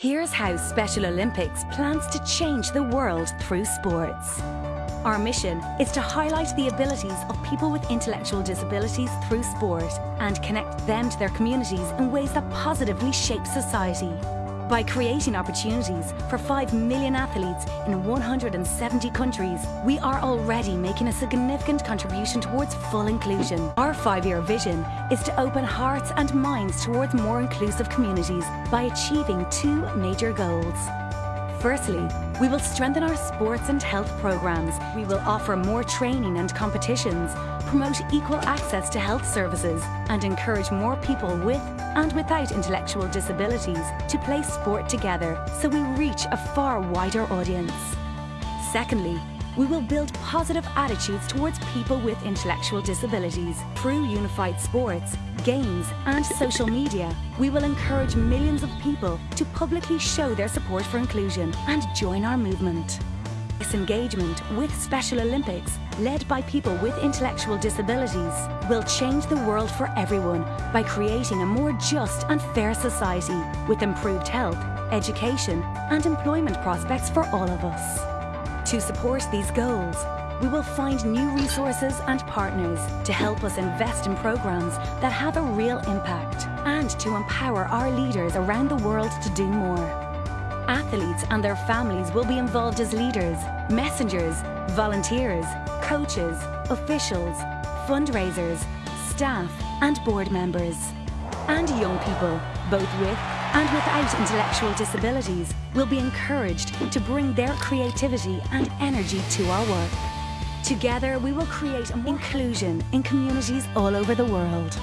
Here's how Special Olympics plans to change the world through sports. Our mission is to highlight the abilities of people with intellectual disabilities through sport and connect them to their communities in ways that positively shape society by creating opportunities for 5 million athletes in 170 countries, we are already making a significant contribution towards full inclusion. Our five-year vision is to open hearts and minds towards more inclusive communities by achieving two major goals. Firstly, we will strengthen our sports and health programmes. We will offer more training and competitions, promote equal access to health services, and encourage more people with and without intellectual disabilities to play sport together so we reach a far wider audience. Secondly, we will build positive attitudes towards people with intellectual disabilities. Through unified sports, games and social media, we will encourage millions of people to publicly show their support for inclusion and join our movement. This engagement with Special Olympics, led by people with intellectual disabilities, will change the world for everyone by creating a more just and fair society with improved health, education and employment prospects for all of us. To support these goals, we will find new resources and partners to help us invest in programs that have a real impact and to empower our leaders around the world to do more. Athletes and their families will be involved as leaders, messengers, volunteers, coaches, officials, fundraisers, staff and board members. And young people, both with and without intellectual disabilities will be encouraged to bring their creativity and energy to our work. Together we will create inclusion in communities all over the world.